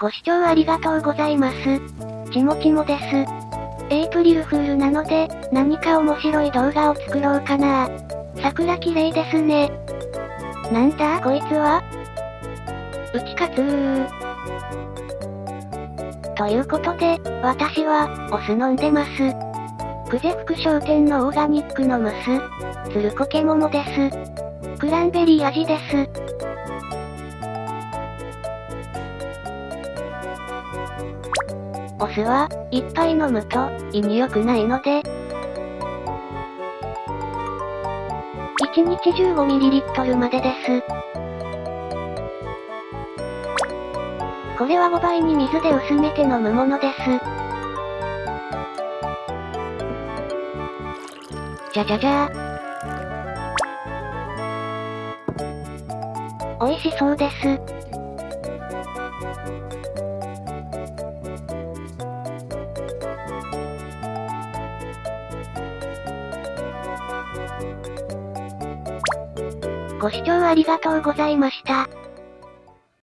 ご視聴ありがとうございます。ちもちもです。エイプリルフールなので、何か面白い動画を作ろうかな桜綺麗ですね。なんだ？こいつは？打ち勝つー。ということで、私は、お酢飲んでます。久世福商店のオーガニックのムス。つるこけ桃です。クランベリー味です。お酢は、いっぱい飲むと、胃に良くないので、1日 15ml までです。これは5倍に水で薄めて飲むものです。じゃじゃじゃー。美味しそうです。ご視聴ありがとうございました。